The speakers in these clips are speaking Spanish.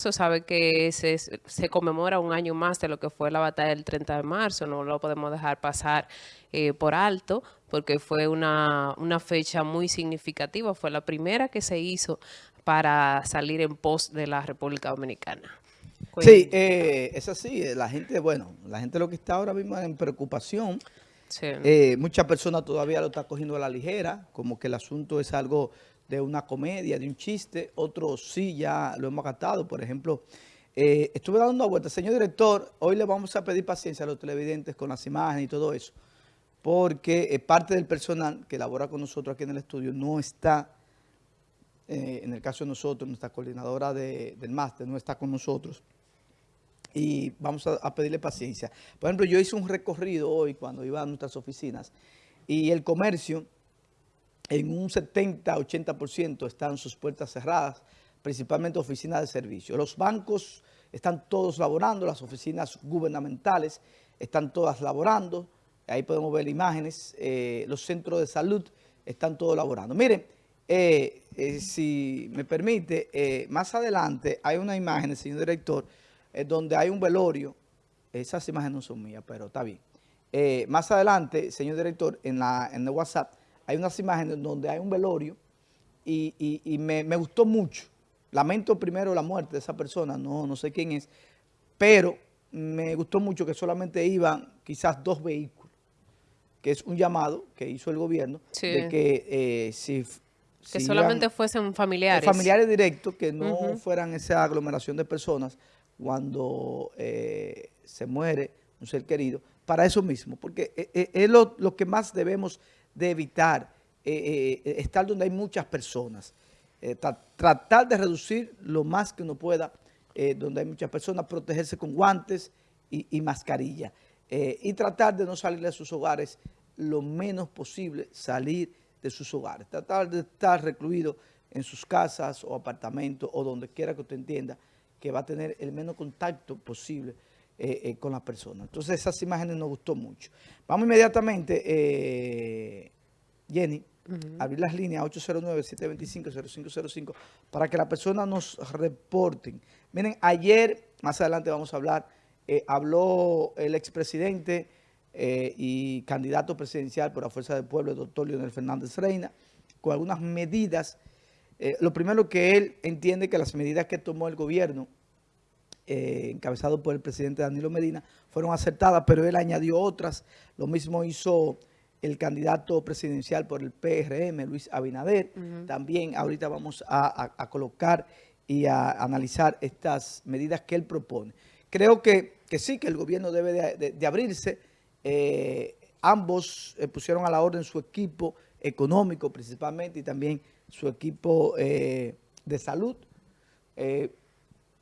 Se sabe que se, se, conmemora un año más de lo que fue la batalla del 30 de marzo, no lo podemos dejar pasar eh, por alto, porque fue una, una, fecha muy significativa, fue la primera que se hizo para salir en pos de la República Dominicana. Sí, eh, es así, eh, la gente, bueno, la gente lo que está ahora mismo en preocupación, sí. eh, muchas personas todavía lo están cogiendo a la ligera, como que el asunto es algo de una comedia, de un chiste, otros sí ya lo hemos gastado. Por ejemplo, eh, estuve dando una vuelta. Señor director, hoy le vamos a pedir paciencia a los televidentes con las imágenes y todo eso, porque eh, parte del personal que labora con nosotros aquí en el estudio no está, eh, en el caso de nosotros, nuestra coordinadora de, del máster no está con nosotros y vamos a, a, pedirle paciencia. Por ejemplo, yo hice un recorrido hoy cuando iba a nuestras oficinas y el comercio en un 70-80% están sus puertas cerradas, principalmente oficinas de servicio. Los bancos están todos laborando, las oficinas gubernamentales están todas laborando, ahí podemos ver imágenes, eh, los centros de salud están todos laborando. Miren, eh, eh, si me permite, más adelante hay una imagen, señor director, donde hay un velorio, esas imágenes no son mías, pero está bien. más adelante, señor director, en, la, en el WhatsApp, hay unas imágenes donde hay un velorio y, y, y me, me, gustó mucho. Lamento primero la muerte de esa persona, no, no sé quién es, pero me gustó mucho que solamente iban quizás dos vehículos, que es un llamado que hizo el gobierno sí. de que eh, si... Que si solamente iban, fuesen familiares. Familiares directos, que no uh -huh. fueran esa aglomeración de personas cuando eh, se muere un ser querido, para eso mismo, porque eh, es lo, lo que más debemos de evitar eh, eh, estar donde hay muchas personas. Eh, tra tratar de reducir lo más que uno pueda donde hay muchas personas, protegerse con guantes y, y mascarilla. Y tratar de no salir de sus hogares lo menos posible, salir de sus hogares. Tratar de estar recluido en sus casas o apartamentos o donde quiera que usted entienda que va a tener el menos contacto posible eh, eh, con las personas. Entonces esas imágenes nos gustó mucho. Vamos inmediatamente, eh, Jenny, uh -huh. abrir las líneas 809-725-0505 para que las personas nos reporten. Miren, ayer, más adelante vamos a hablar, eh, habló el expresidente y candidato presidencial por la Fuerza del Pueblo, el doctor Leonel Fernández Reina, con algunas medidas. lo primero que él entiende que las medidas que tomó el gobierno eh, encabezado por el presidente Danilo Medina, fueron acertadas, pero él añadió otras. Lo mismo hizo el candidato presidencial por el PRM, Luis Abinader. Uh -huh. También ahorita vamos a, a, a, colocar y a analizar estas medidas que él propone. Creo que, que sí, que el gobierno debe de, de, de abrirse. Eh, ambos eh, pusieron a la orden su equipo económico principalmente y también su equipo eh, de salud. Eh,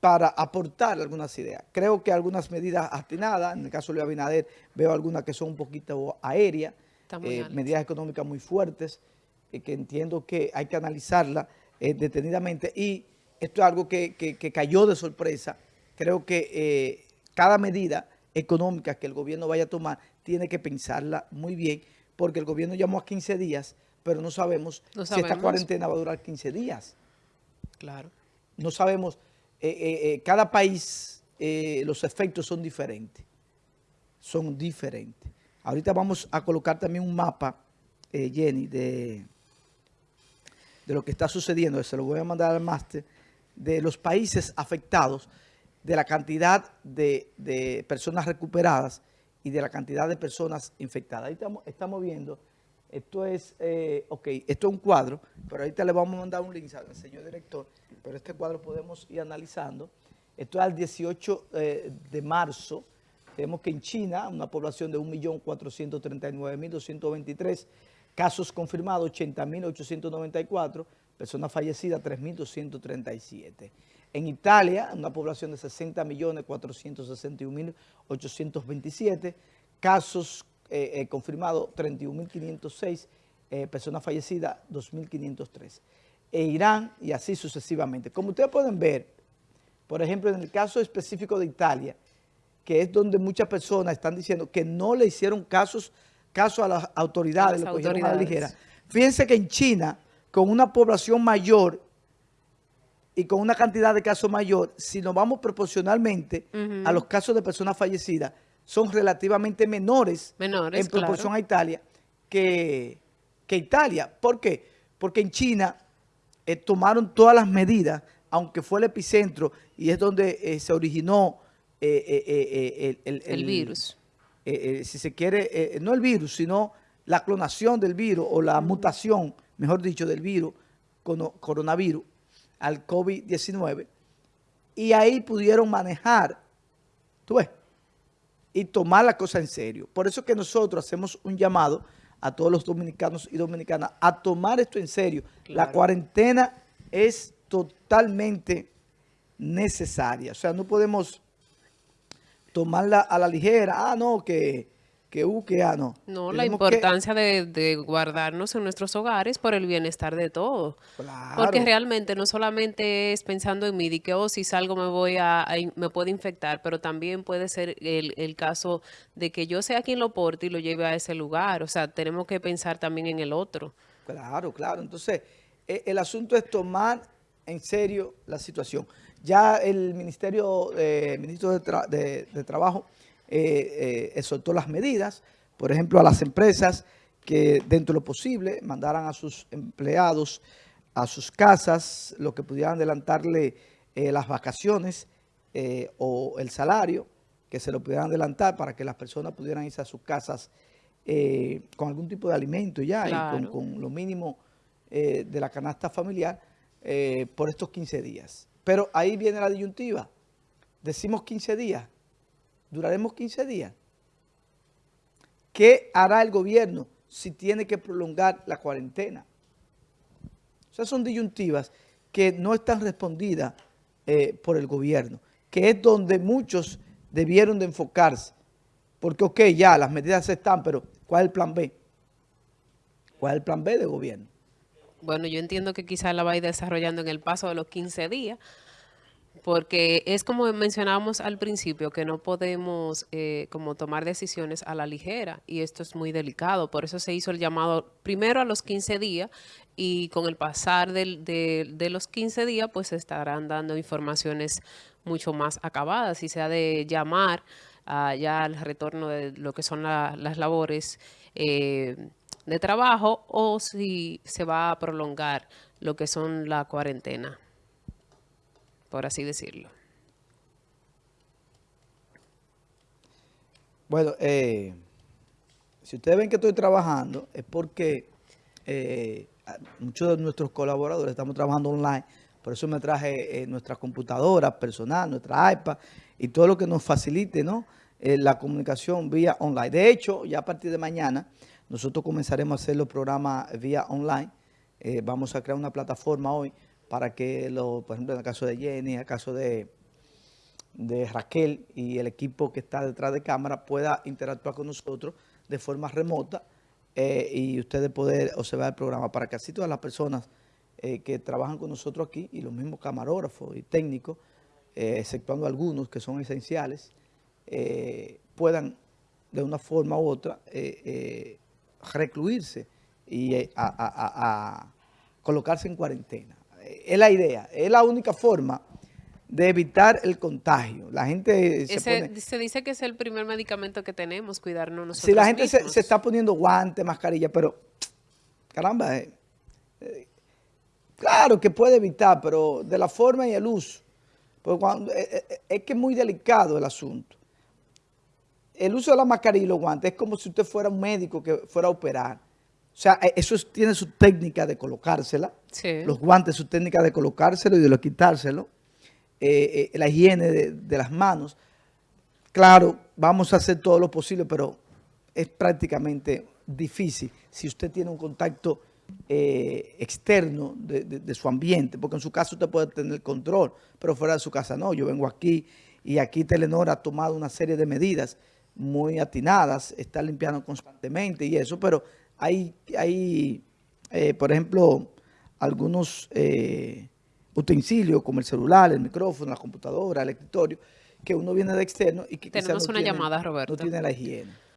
para aportar algunas ideas. Creo que algunas medidas atinadas, en el caso de Abinader veo algunas que son un poquito aéreas, eh, medidas económicas muy fuertes, eh, que entiendo que hay que analizarlas eh, detenidamente y esto es algo que, que, que, cayó de sorpresa. Creo que eh, cada medida económica que el gobierno vaya a tomar tiene que pensarla muy bien porque el gobierno llamó a 15 días, pero no sabemos, no sabemos. si esta cuarentena va a durar 15 días. Claro. No sabemos eh, eh, eh, cada país, los efectos son diferentes. Son diferentes. Ahorita vamos a colocar también un mapa, Jenny, de, de lo que está sucediendo. Se lo voy a mandar al máster, de los países afectados, de la cantidad de, de, personas recuperadas y de la cantidad de personas infectadas. Ahí estamos, estamos viendo, esto es, eh, ok, esto es un cuadro, pero ahorita le vamos a mandar un link al señor director pero este cuadro podemos ir analizando. Esto es al 18 eh, de marzo. Vemos que en China, una población de 1.439.223, casos confirmados 80.894, personas fallecidas 3.237. En Italia, una población de 60.461.827, casos eh, eh, confirmados 31.506, eh, personas fallecidas 2.503 e Irán y así sucesivamente. Como ustedes pueden ver, por ejemplo, en el caso específico de Italia, que es donde muchas personas están diciendo que no le hicieron casos, caso a las autoridades, a las autoridades. A la ligera. Fíjense que en China, con una población mayor y con una cantidad de casos mayor, si nos vamos proporcionalmente a los casos de personas fallecidas, son relativamente menores, menores en proporción a Italia que, que, Italia. ¿Por qué? Porque en China eh, tomaron todas las medidas, aunque fue el epicentro y es donde eh, se originó el, el, virus. si se quiere, no el virus, sino la clonación del virus o la mutación, mejor dicho, del virus, coronavirus, al COVID-19, y ahí pudieron manejar, tú ves, y tomar la cosa en serio. Por eso que nosotros hacemos un llamado a todos los dominicanos y dominicanas a tomar esto en serio. La cuarentena es totalmente necesaria. O sea, no podemos tomarla a la ligera. Ah, no, que que U, que A, no. No, la importancia de, guardarnos en nuestros hogares por el bienestar de todos. Porque realmente no solamente es pensando en mí, de que, oh, si salgo me voy a, me puede infectar, pero también puede ser el, el, caso de que yo sea quien lo porte y lo lleve a ese lugar. O sea, tenemos que pensar también en el otro. Claro, claro. Entonces, e, el asunto es tomar en serio la situación. Ya el Ministerio, eh, Ministro de, de Trabajo eh, eh, soltó las medidas, por ejemplo, a las empresas que dentro de lo posible mandaran a sus empleados a sus casas, lo que pudieran adelantarle eh, las vacaciones eh, o el salario, que se lo pudieran adelantar para que las personas pudieran irse a sus casas con algún tipo de alimento ya y con, lo mínimo de la canasta familiar por estos 15 días. Pero ahí viene la disyuntiva. Decimos 15 días, duraremos 15 días. ¿Qué hará el gobierno si tiene que prolongar la cuarentena? O sea, son disyuntivas que no están respondidas eh, por el gobierno, que es donde muchos debieron de enfocarse. Porque, ok, ya las medidas están, pero ¿cuál es el plan B? ¿Cuál es el plan B del gobierno? Bueno, yo entiendo que quizás la va a ir desarrollando en el paso de los 15 días, porque es como mencionábamos al principio, que no podemos eh, como tomar decisiones a la ligera y esto es muy delicado. Por eso se hizo el llamado primero a los 15 días y con el pasar de, los 15 días pues se estarán dando informaciones mucho más acabadas y se ha de llamar ya al retorno de lo que son las labores eh, de trabajo o si se va a prolongar lo que son la cuarentena por así decirlo. Bueno, eh, si ustedes ven que estoy trabajando, es porque eh, muchos de nuestros colaboradores estamos trabajando online, por eso me traje eh, nuestra computadora personal, nuestra iPad y todo lo que nos facilite ¿no? la comunicación vía online. De hecho, ya a partir de mañana, nosotros comenzaremos a hacer los programas vía online. vamos a crear una plataforma hoy para que, lo, por ejemplo, en el caso de Jenny, en el caso de, de Raquel y el equipo que está detrás de cámara pueda interactuar con nosotros de forma remota eh, y ustedes poder observar el programa para que todas las personas eh, que trabajan con nosotros aquí y los mismos camarógrafos y técnicos, eh, exceptuando algunos que son esenciales, puedan de una forma u otra recluirse y a colocarse en cuarentena es la idea, es la única forma de evitar el contagio. La gente se, dice que es el primer medicamento que tenemos, cuidarnos nosotros Si la gente se, está poniendo guantes, mascarilla, pero caramba, eh, eh, claro que puede evitar, pero de la forma y el uso. Porque cuando, eh, es que es muy delicado el asunto. El uso de la mascarilla y los guantes es como si usted fuera un médico que fuera a operar. O sea, eh, eso tiene su técnica de colocársela. Los guantes, su técnica de colocárselo y de lo quitárselo. Eh, eh, la higiene de, las manos. Claro, vamos a hacer todo lo posible, pero es prácticamente difícil si usted tiene un contacto externo de, de, su ambiente, porque en su casa usted puede tener control, pero fuera de su casa no. Yo vengo aquí y aquí Telenor ha tomado una serie de medidas muy atinadas, está limpiando constantemente y eso, pero hay, hay eh, por ejemplo, algunos eh, utensilios como el celular, el micrófono, la computadora, el escritorio, que uno viene de externo y que Tenemos una llamada, Roberto. no tiene la higiene.